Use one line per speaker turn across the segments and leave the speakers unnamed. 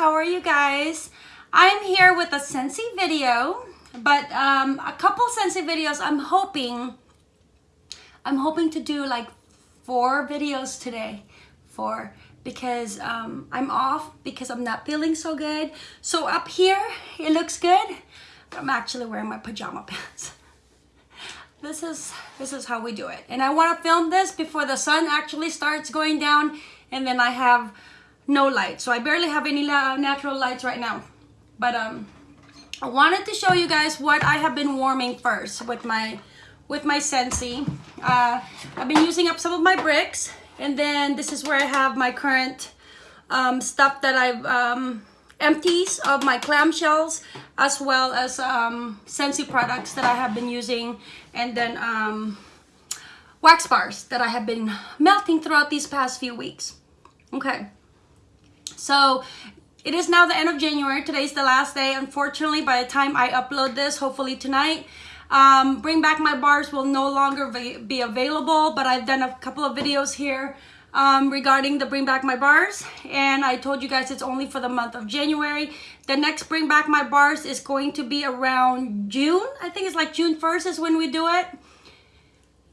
how are you guys? I'm here with a Scentsy video, but um, a couple Scentsy videos I'm hoping, I'm hoping to do like four videos today, four, because um, I'm off because I'm not feeling so good. So up here, it looks good, I'm actually wearing my pajama pants. This is, this is how we do it. And I want to film this before the sun actually starts going down and then I have no light. So I barely have any natural lights right now. But um, I wanted to show you guys what I have been warming first with my with my Scentsy. Uh, I've been using up some of my bricks and then this is where I have my current um, stuff that I've um, empties of my clamshells as well as um, Scentsy products that I have been using and then um, wax bars that I have been melting throughout these past few weeks. Okay, so it is now the end of January. Today's the last day. Unfortunately, by the time I upload this, hopefully tonight, um, Bring Back My Bars will no longer be available, but I've done a couple of videos here um, regarding the Bring Back My Bars. And I told you guys it's only for the month of January. The next Bring Back My Bars is going to be around June. I think it's like June 1st is when we do it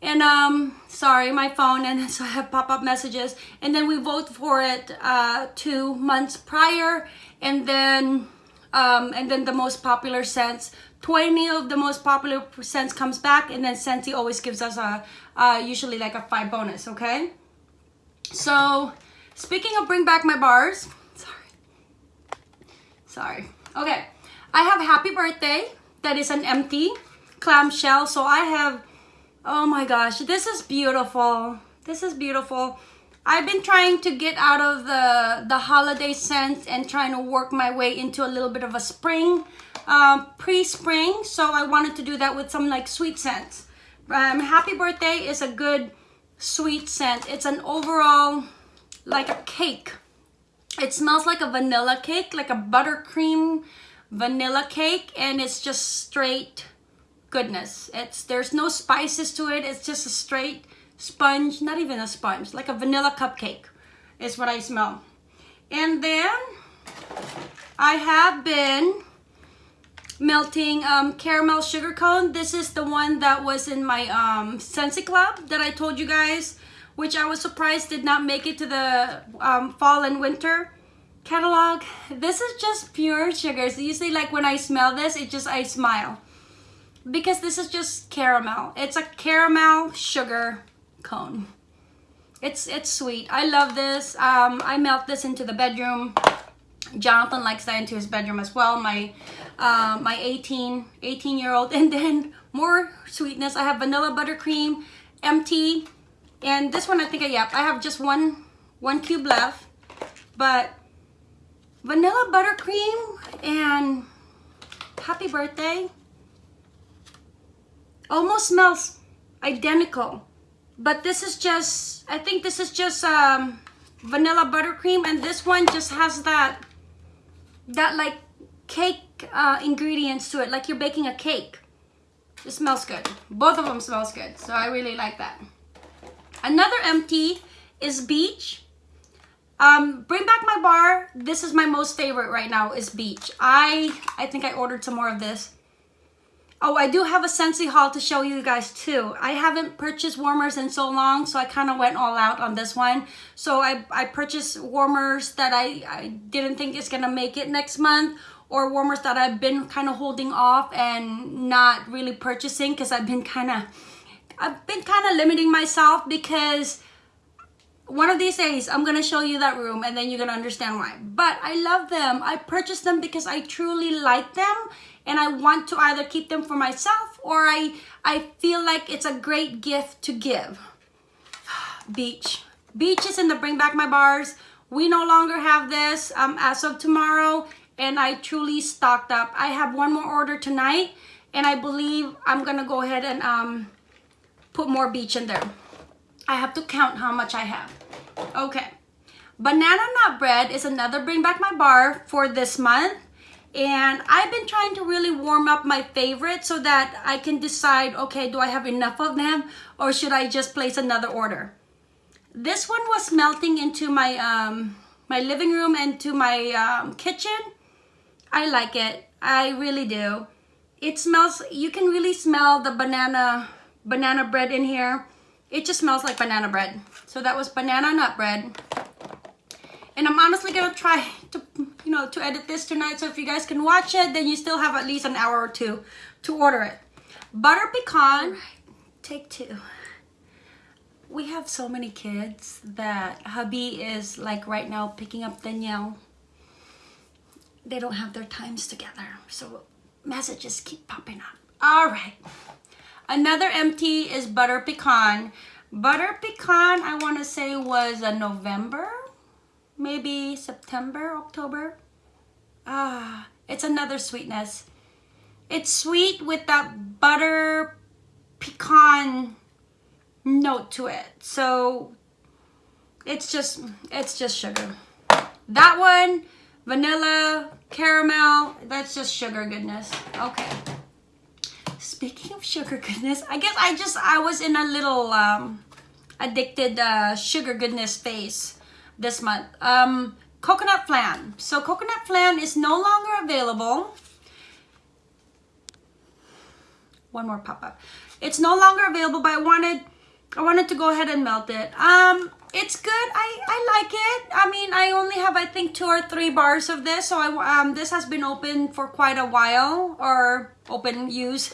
and um sorry my phone and so i have pop-up messages. And then we vote for it uh two months prior. And then um and then the most popular scents 20 of the most popular scents comes back and then Scentsy always gives us a uh usually like a five bonus okay? So speaking of bring back my bars sorry. Sorry. Okay. I have happy birthday that is an empty clamshell so i have Oh my gosh, this is beautiful. This is beautiful. I've been trying to get out of the, the holiday scent and trying to work my way into a little bit of a spring, um, pre-spring. So I wanted to do that with some like sweet scents. Um, Happy Birthday is a good sweet scent. It's an overall, like a cake. It smells like a vanilla cake, like a buttercream vanilla cake. And it's just straight goodness. It's There's no spices to it. It's just a straight sponge, not even a sponge, like a vanilla cupcake is what I smell. And then I have been melting um, caramel sugar cone. This is the one that was in my um, Scentsy Club that I told you guys, which I was surprised did not make it to the um, fall and winter catalog. This is just pure sugar. sugars. Usually like when I smell this, it just, I smile because this is just caramel. It's a caramel sugar cone. It's it's sweet. I love this. Um, I melt this into the bedroom. Jonathan likes that into his bedroom as well. My uh, my 18 18 year old and then more sweetness. I have vanilla buttercream, empty, and this one I think I yep I have just one one cube left, but vanilla buttercream and happy birthday almost smells identical but this is just I think this is just um, vanilla buttercream and this one just has that that like cake uh, ingredients to it like you're baking a cake. It smells good. Both of them smells good so I really like that. Another empty is beach. Um, bring back my bar. This is my most favorite right now is beach. I I think I ordered some more of this Oh, I do have a Scentsy haul to show you guys too. I haven't purchased warmers in so long, so I kind of went all out on this one. So I, I purchased warmers that I, I didn't think is going to make it next month or warmers that I've been kind of holding off and not really purchasing because I've been kind of I've been kind of limiting myself because one of these days I'm gonna show you that room and then you're gonna understand why but I love them I purchased them because I truly like them and I want to either keep them for myself or I, I feel like it's a great gift to give. Beach. Beach is in the Bring Back My Bars. We no longer have this um, as of tomorrow and I truly stocked up. I have one more order tonight and I believe I'm gonna go ahead and um, put more beach in there. I have to count how much I have. Okay. Banana nut bread is another Bring Back My Bar for this month and I've been trying to really warm up my favorite so that I can decide, okay, do I have enough of them or should I just place another order? This one was melting into my um, my living room and to my um, kitchen. I like it. I really do. It smells, you can really smell the banana, banana bread in here. It just smells like banana bread. So that was banana nut bread. And I'm honestly gonna try to, you know, to edit this tonight. So if you guys can watch it, then you still have at least an hour or two to order it. Butter pecan, right, take two. We have so many kids that hubby is like right now picking up Danielle. They don't have their times together. So messages keep popping up. All right. Another empty is butter pecan. Butter pecan, I want to say was a November, maybe September, October. Ah, it's another sweetness. It's sweet with that butter pecan note to it. So it's just, it's just sugar. That one, vanilla, caramel, that's just sugar goodness. Okay. Speaking of sugar goodness, I guess I just, I was in a little um, addicted uh, sugar goodness phase this month. Um, coconut flan. So coconut flan is no longer available. One more pop-up. It's no longer available, but I wanted, I wanted to go ahead and melt it. Um, it's good. I, I like it. I mean, I only have, I think, two or three bars of this. So I, um, this has been open for quite a while or open use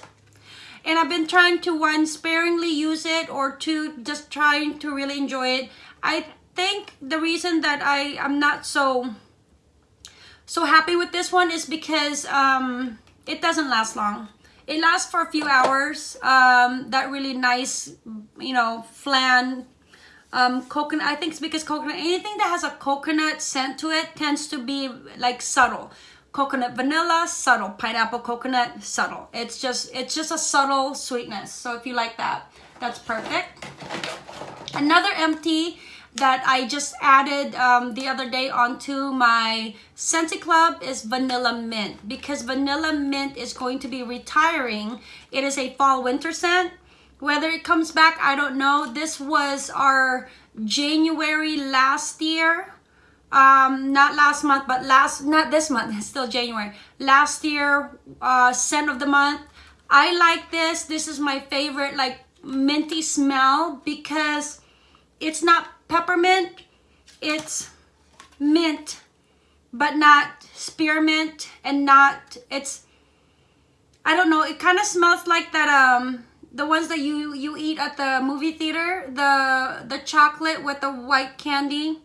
and I've been trying to one sparingly use it or two just trying to really enjoy it I think the reason that I am not so so happy with this one is because um, it doesn't last long. It lasts for a few hours um, that really nice you know flan um, coconut I think it's because coconut anything that has a coconut scent to it tends to be like subtle. Coconut vanilla subtle. Pineapple coconut subtle. It's just it's just a subtle sweetness. So if you like that that's perfect. Another empty that I just added um, the other day onto my Scentsy Club is Vanilla Mint because Vanilla Mint is going to be retiring. It is a fall winter scent. Whether it comes back, I don't know. This was our January last year um not last month but last not this month it's still january last year uh scent of the month i like this this is my favorite like minty smell because it's not peppermint it's mint but not spearmint and not it's i don't know it kind of smells like that um the ones that you you eat at the movie theater the the chocolate with the white candy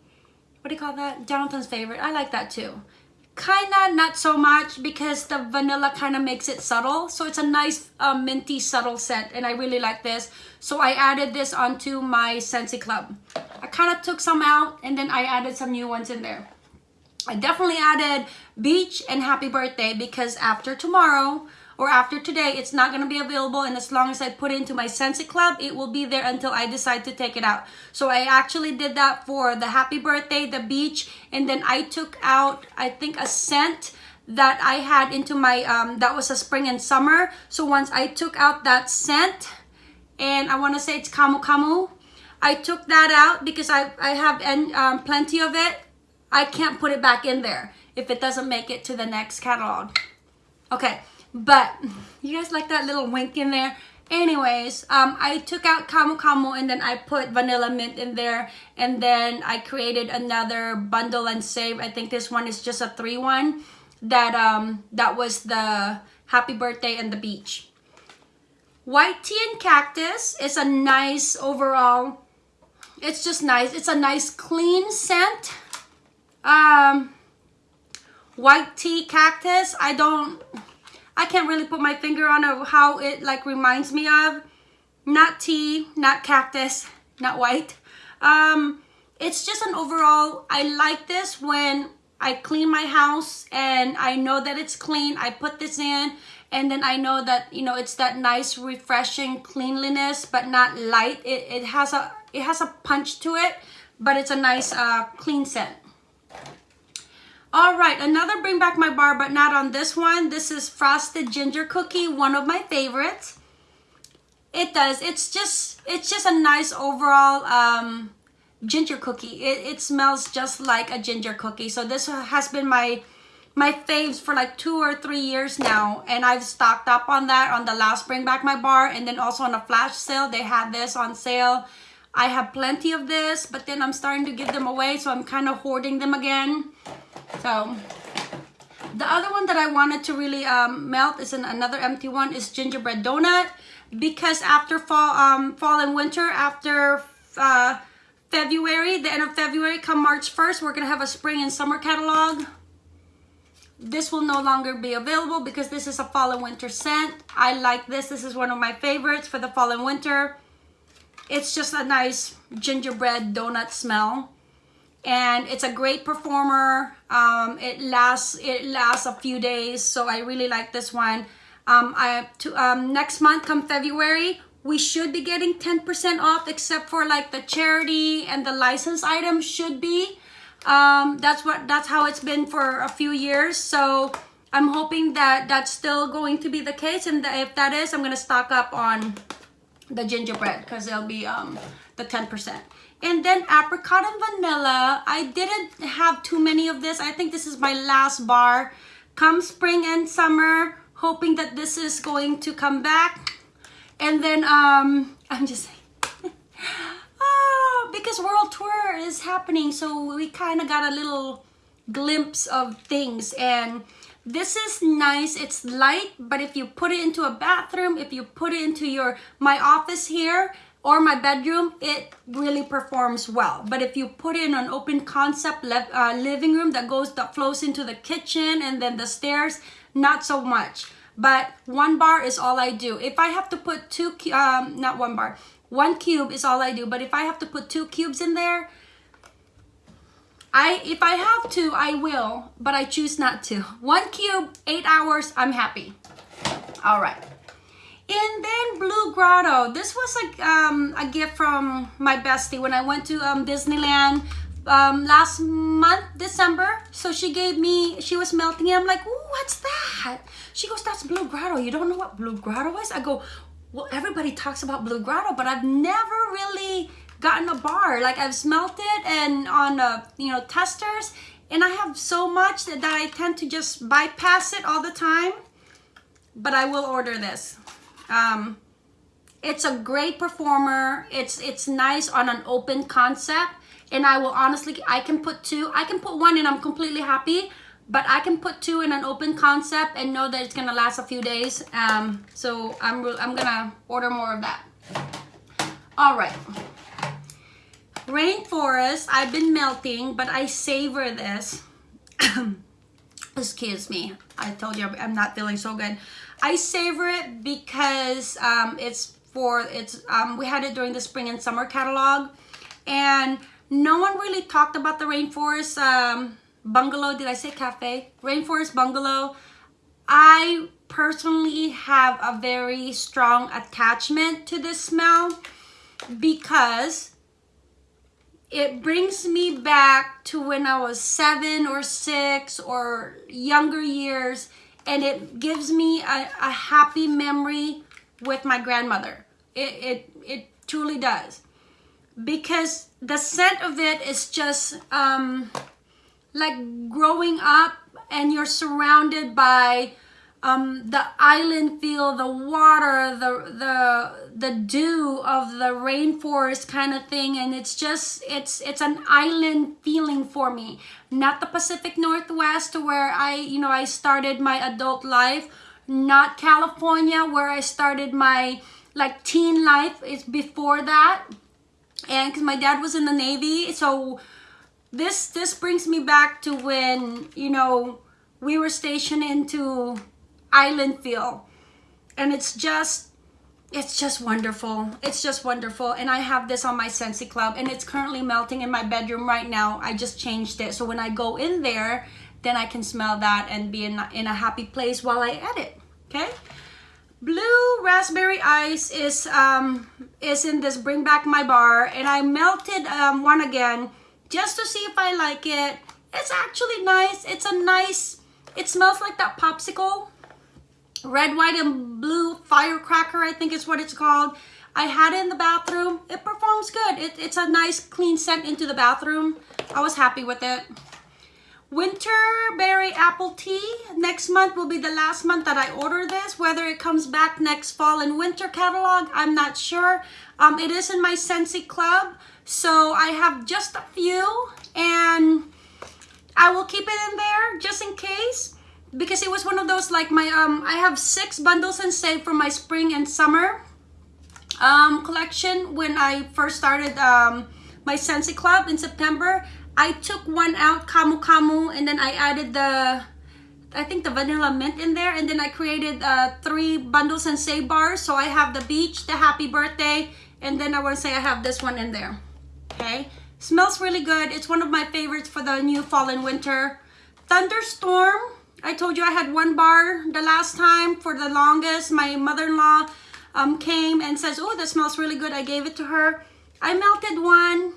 what do you call that? Jonathan's favorite. I like that too. Kinda not so much because the vanilla kind of makes it subtle. So it's a nice uh, minty subtle scent and I really like this. So I added this onto my Scentsy Club. I kind of took some out and then I added some new ones in there. I definitely added Beach and Happy Birthday because after tomorrow, or after today, it's not going to be available. And as long as I put it into my Scentsy Club, it will be there until I decide to take it out. So I actually did that for the happy birthday, the beach, and then I took out, I think, a scent that I had into my, um, that was a spring and summer. So once I took out that scent, and I want to say it's Camu Camu, I took that out because I, I have um, plenty of it. I can't put it back in there if it doesn't make it to the next catalog. Okay, but you guys like that little wink in there? Anyways, um, I took out Camu Camu and then I put Vanilla Mint in there. And then I created another bundle and save. I think this one is just a three one. That, um, that was the Happy Birthday and the Beach. White Tea and Cactus is a nice overall. It's just nice. It's a nice clean scent. Um, white Tea Cactus. I don't I can't really put my finger on how it like reminds me of. Not tea, not cactus, not white. Um, it's just an overall, I like this when I clean my house and I know that it's clean. I put this in and then I know that, you know, it's that nice refreshing cleanliness, but not light. It, it has a it has a punch to it, but it's a nice uh, clean scent. All right, another bring back my bar, but not on this one. This is Frosted Ginger Cookie, one of my favorites. It does. It's just it's just a nice overall um, ginger cookie. It, it smells just like a ginger cookie. So this has been my my faves for like two or three years now and I've stocked up on that on the last bring back my bar and then also on a flash sale they had this on sale I have plenty of this but then I'm starting to give them away so I'm kind of hoarding them again so the other one that I wanted to really um, melt is an, another empty one is gingerbread donut because after fall um, fall and winter after uh, February the end of February come March 1st we're gonna have a spring and summer catalog this will no longer be available because this is a fall and winter scent. I like this. This is one of my favorites for the fall and winter. It's just a nice gingerbread donut smell. And it's a great performer. Um, it lasts it lasts a few days, so I really like this one. Um, I to um, next month, come February, we should be getting 10% off, except for like the charity and the license items should be um, that's what that's how it's been for a few years so I'm hoping that that's still going to be the case and if that is I'm gonna stock up on the gingerbread because it'll be um, the 10% and then apricot and vanilla. I didn't have too many of this. I think this is my last bar. Come spring and summer hoping that this is going to come back. And then um I'm just saying. Oh, because world tour is happening so we kind of got a little glimpse of things. And this is nice. It's light but if you put it into a bathroom if you put it into your my office here or my bedroom it really performs well but if you put in an open concept uh, living room that goes that flows into the kitchen and then the stairs not so much but one bar is all I do if I have to put two um not one bar one cube is all I do, but if I have to put two cubes in there, I if I have to, I will, but I choose not to. One cube, eight hours, I'm happy. All right. And then Blue Grotto. This was like um, a gift from my bestie when I went to um, Disneyland um, last month, December. So she gave me, she was melting it. I'm like, what's that? She goes, that's Blue Grotto. You don't know what Blue Grotto is? I go, well, everybody talks about Blue Grotto, but I've never really gotten a bar. Like I've smelt it and on, uh, you know, testers, and I have so much that, that I tend to just bypass it all the time. But I will order this. Um, it's a great performer. It's it's nice on an open concept, and I will honestly, I can put two. I can put one, and I'm completely happy but I can put two in an open concept and know that it's gonna last a few days. Um, so I'm, I'm gonna order more of that. All right. Rainforest, I've been melting, but I savor this. Excuse me, I told you I'm not feeling so good. I savor it because um, it's for, it's um, we had it during the spring and summer catalog. And no one really talked about the rainforest um, bungalow. Did I say cafe? Rainforest bungalow. I personally have a very strong attachment to this smell because it brings me back to when I was seven or six or younger years and it gives me a, a happy memory with my grandmother. It, it, it truly does. Because the scent of it is just, um, like growing up and you're surrounded by um, the island feel, the water, the the the dew of the rainforest kind of thing, and it's just it's it's an island feeling for me. Not the Pacific Northwest, where I you know I started my adult life. Not California, where I started my like teen life. It's before that, and because my dad was in the Navy, so this this brings me back to when you know we were stationed into island feel and it's just it's just wonderful it's just wonderful and i have this on my Scentsy club and it's currently melting in my bedroom right now i just changed it so when i go in there then i can smell that and be in, in a happy place while i edit okay blue raspberry ice is um is in this bring back my bar and i melted um one again just to see if I like it. It's actually nice. It's a nice, it smells like that popsicle. Red, white, and blue firecracker, I think is what it's called. I had it in the bathroom. It performs good. It, it's a nice clean scent into the bathroom. I was happy with it. Winterberry apple tea. Next month will be the last month that I order this. Whether it comes back next fall and winter catalog, I'm not sure. Um, it is in my Scentsy Club. So I have just a few and I will keep it in there because it was one of those like my um I have six bundles and save for my spring and summer um collection when I first started um my Scentsy Club in September I took one out, camu camu and then I added the, I think the vanilla mint in there. And then I created uh, three bundles and save bars. So I have the beach, the happy birthday, and then I want to say I have this one in there. Okay. Smells really good. It's one of my favorites for the new fall and winter. Thunderstorm. I told you I had one bar the last time for the longest. My mother-in-law um, came and says, oh, that smells really good. I gave it to her. I melted one.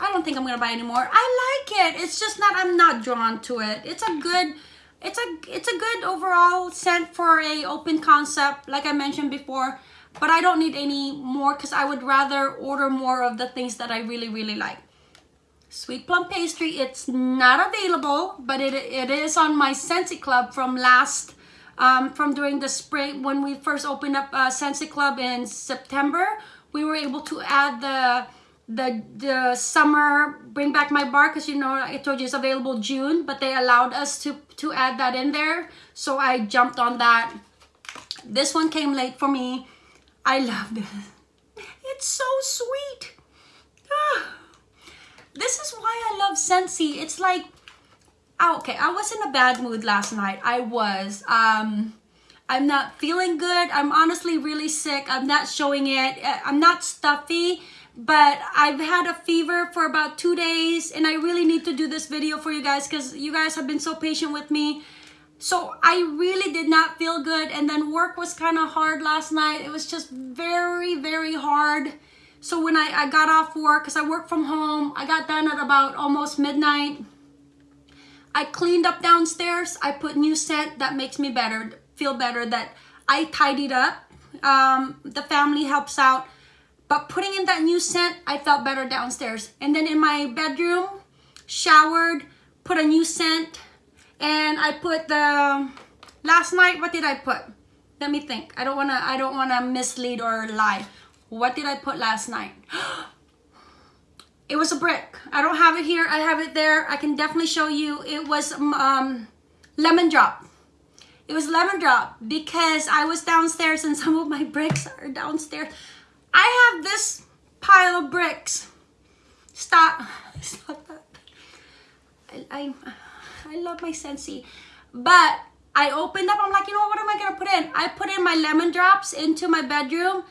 I don't think I'm gonna buy anymore. I like it. It's just not, I'm not drawn to it. It's a good, it's a, it's a good overall scent for a open concept, like I mentioned before. But I don't need any more because I would rather order more of the things that I really, really like. Sweet plum pastry, it's not available, but it, it is on my Scentsy Club from last, um, from during the spring, when we first opened up uh, Scentsy Club in September, we were able to add the the the summer bring back my bar because you know I told you it's available June but they allowed us to to add that in there. So I jumped on that. This one came late for me. I love this it's so sweet. Ah. This is why I love Scentsy it's like okay I was in a bad mood last night I was um I'm not feeling good I'm honestly really sick I'm not showing it I'm not stuffy but I've had a fever for about two days and I really need to do this video for you guys because you guys have been so patient with me. So I really did not feel good and then work was kind of hard last night. It was just very, very hard. So when I, I got off work, because I work from home, I got done at about almost midnight. I cleaned up downstairs. I put new scent that makes me better, feel better, that I tidied up. Um, the family helps out. But putting in that new scent, I felt better downstairs. And then in my bedroom, showered, put a new scent, and I put the, last night, what did I put? Let me think. I don't wanna, I don't wanna mislead or lie. What did I put last night? it was a brick. I don't have it here. I have it there. I can definitely show you. It was um, lemon drop. It was lemon drop because I was downstairs and some of my bricks are downstairs. I have this pile of bricks. Stop. Stop that. I, I, I love my Scentsy. But I opened up, I'm like, you know what, what am I going to put in? I put in my lemon drops into my bedroom.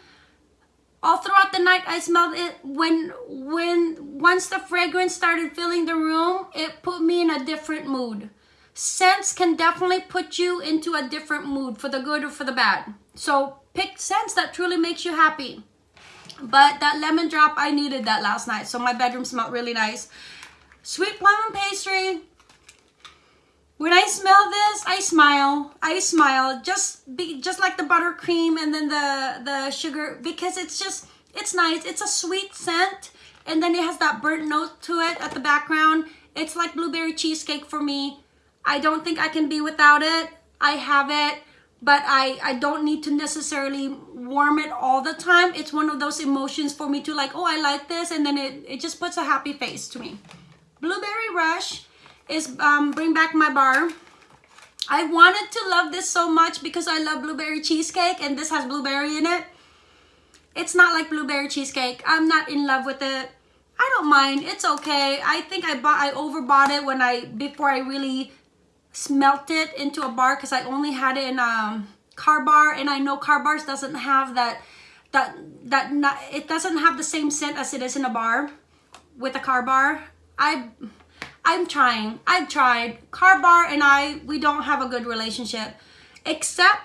All throughout the night, I smelled it. When, when, once the fragrance started filling the room, it put me in a different mood. Scents can definitely put you into a different mood for the good or for the bad. So pick scents that truly makes you happy. But that lemon drop, I needed that last night. So my bedroom smelled really nice. Sweet plum and pastry. When I smell this, I smile. I smile just be just like the buttercream and then the the sugar because it's just it's nice. It's a sweet scent and then it has that burnt note to it at the background. It's like blueberry cheesecake for me. I don't think I can be without it. I have it but I, I don't need to necessarily warm it all the time. It's one of those emotions for me to like, oh, I like this. And then it, it just puts a happy face to me. Blueberry Rush is um, Bring Back My Bar. I wanted to love this so much because I love blueberry cheesecake and this has blueberry in it. It's not like blueberry cheesecake. I'm not in love with it. I don't mind. It's okay. I think I bought I overbought it when I before I really smelt it into a bar because I only had it in a um, car bar and I know car bars doesn't have that that that not, it doesn't have the same scent as it is in a bar with a car bar. I I'm trying. I've tried. Car bar and I we don't have a good relationship except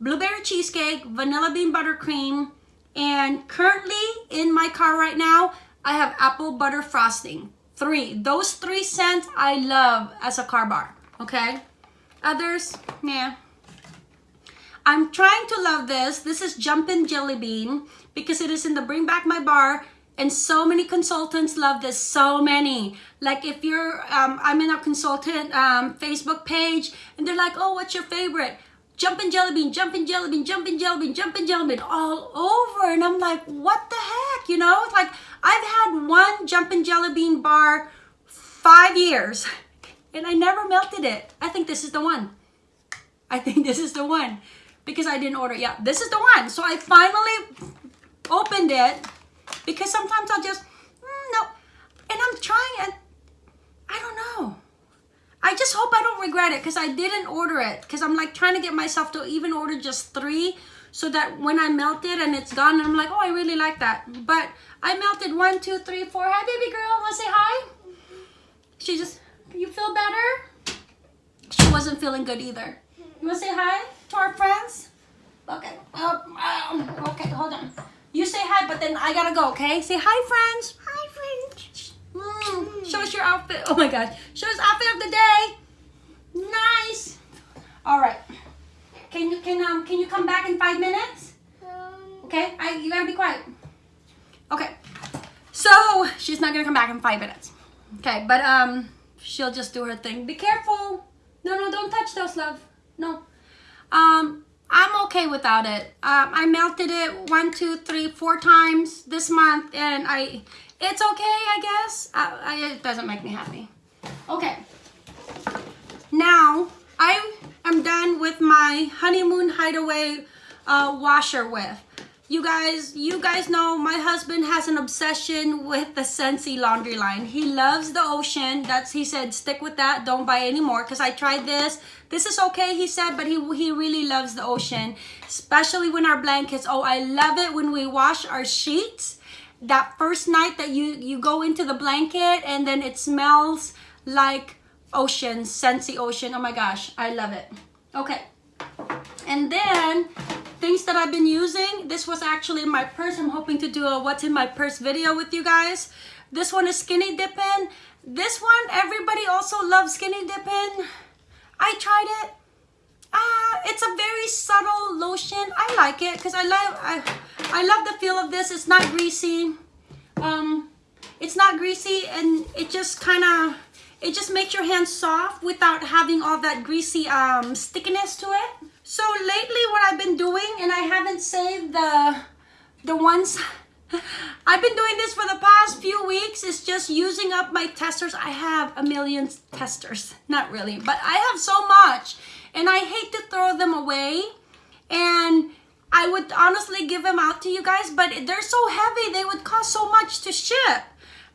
blueberry cheesecake, vanilla bean buttercream, and currently in my car right now, I have apple butter frosting. Three. Those three scents I love as a car bar okay? Others, yeah. I'm trying to love this. This is Jumpin' Jelly Bean because it is in the Bring Back My Bar and so many consultants love this so many. Like if you're um, i'm in a consultant um, facebook page and they're like oh what's your favorite? Jumping jelly bean jumping jelly bean jumping jelly bean jumping jelly bean all over. And i'm like what the heck? You know it's like i've had one jumping jelly bean bar five years and i never melted it. I think this is the one. I think this is the one because i didn't order yeah this is the one. So i finally opened it because sometimes I'll just, mm, no. And I'm trying and I don't know. I just hope I don't regret it because I didn't order it because I'm like trying to get myself to even order just three so that when I melt it and it's gone, I'm like, oh, I really like that. But I melted one, two, three, four. Hi, baby girl. Want to say hi? She just, you feel better? She wasn't feeling good either. You want to say hi to our friends? Okay. Oh, um, okay, hold on. You say hi, but then I gotta go, okay? Say hi, friends.
Hi, friends.
Mm, show us your outfit. Oh my gosh. Show us outfit of the day. Nice. All right. Can you can um can you come back in five minutes?
Um,
Okay. I you gotta be quiet. Okay. So she's not gonna come back in five minutes. Okay, but um she'll just do her thing. Be careful. No, no, don't touch those, love. No. Um, I'm okay without it. Um, I melted it one, two, three, four times this month, and I, it's okay, I guess. I, I, it doesn't make me happy. Okay. Now, I am done with my honeymoon hideaway uh, washer with. You guys, you guys know my husband has an obsession with the Scentsy laundry line. He loves the ocean. That's he said, stick with that. Don't buy any more because I tried this. This is okay, he said, but he he really loves the ocean, especially when our blankets. Oh, I love it when we wash our sheets. That first night that you you go into the blanket and then it smells like ocean, Scentsy ocean. Oh my gosh, I love it. Okay, and then things that I've been using. This was actually in my purse. I'm hoping to do a what's in my purse video with you guys. This one is Skinny dipping. This one, everybody also loves Skinny dipping. I tried it. Ah, it's a very subtle lotion. I like it because I love I, I love the feel of this. It's not greasy. Um, it's not greasy and it just kind of it just makes your hands soft without having all that greasy um, stickiness to it. So lately what I've been doing, and I haven't saved the, the ones, I've been doing this for the past few weeks, is just using up my testers. I have a million testers, not really, but I have so much and I hate to throw them away. And I would honestly give them out to you guys, but they're so heavy, they would cost so much to ship.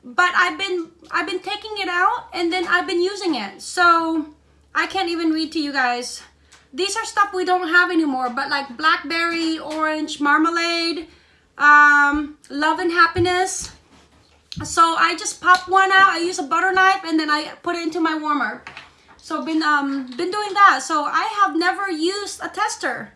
But I've been I've been taking it out and then I've been using it. So I can't even read to you guys these are stuff we don't have anymore, but like blackberry, orange, marmalade, um, love and happiness. So I just pop one out. I use a butter knife and then I put it into my warmer. So been um been doing that. So I have never used a tester,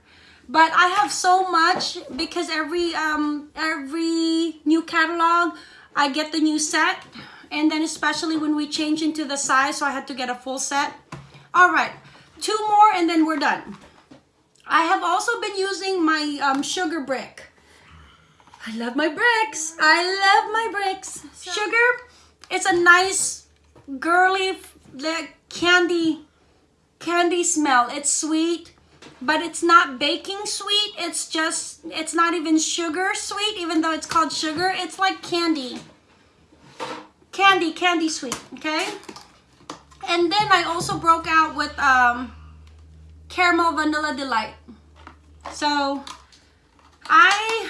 but I have so much because every um every new catalog I get the new set, and then especially when we change into the size, so I had to get a full set. All right, two more and then we're done. I have also been using my um, sugar brick. I love my bricks. I love my bricks. Sugar, it's a nice girly like candy candy smell. It's sweet, but it's not baking sweet. It's just it's not even sugar sweet even though it's called sugar. It's like candy. Candy, candy sweet, okay? And then I also broke out with um, Caramel Vanilla Delight. So I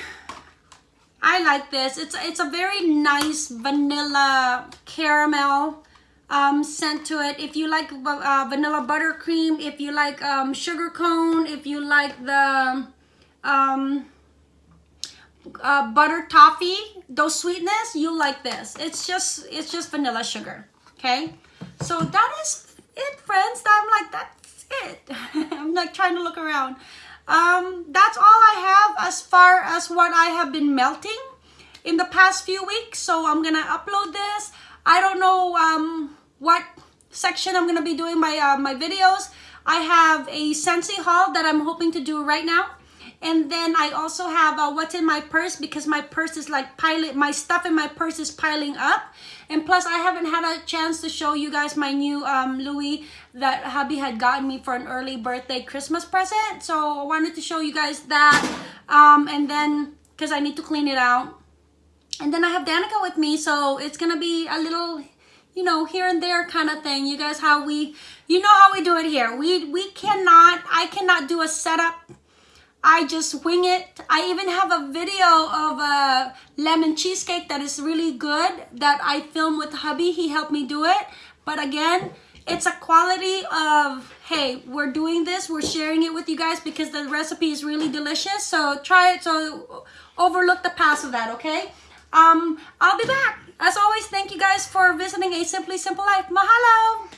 I like this. It's it's a very nice vanilla caramel um, scent to it. If you like uh, vanilla buttercream, if you like um, sugar cone, if you like the um, uh, butter toffee, those sweetness, you like this. It's just it's just vanilla sugar. Okay. So that is it, friends. I'm like, that's it. I'm like trying to look around. Um, that's all I have as far as what I have been melting in the past few weeks. So I'm gonna upload this. I don't know um, what section I'm gonna be doing my uh, my videos. I have a Scentsy haul that I'm hoping to do right now. And then I also have uh, what's in my purse because my purse is like piling, my stuff in my purse is piling up. And plus I haven't had a chance to show you guys my new um, Louis that hubby had gotten me for an early birthday Christmas present. So I wanted to show you guys that. Um, and then, because I need to clean it out. And then I have Danica with me, so it's gonna be a little, you know, here and there kind of thing. You guys, how we, you know how we do it here. We we cannot, I cannot do a setup. I just wing it. I even have a video of a lemon cheesecake that is really good that I filmed with hubby. He helped me do it. But again, it's a quality of, hey, we're doing this. We're sharing it with you guys because the recipe is really delicious. So try it. So overlook the past of that, okay? Um, I'll be back. As always, thank you guys for visiting A Simply Simple Life. Mahalo!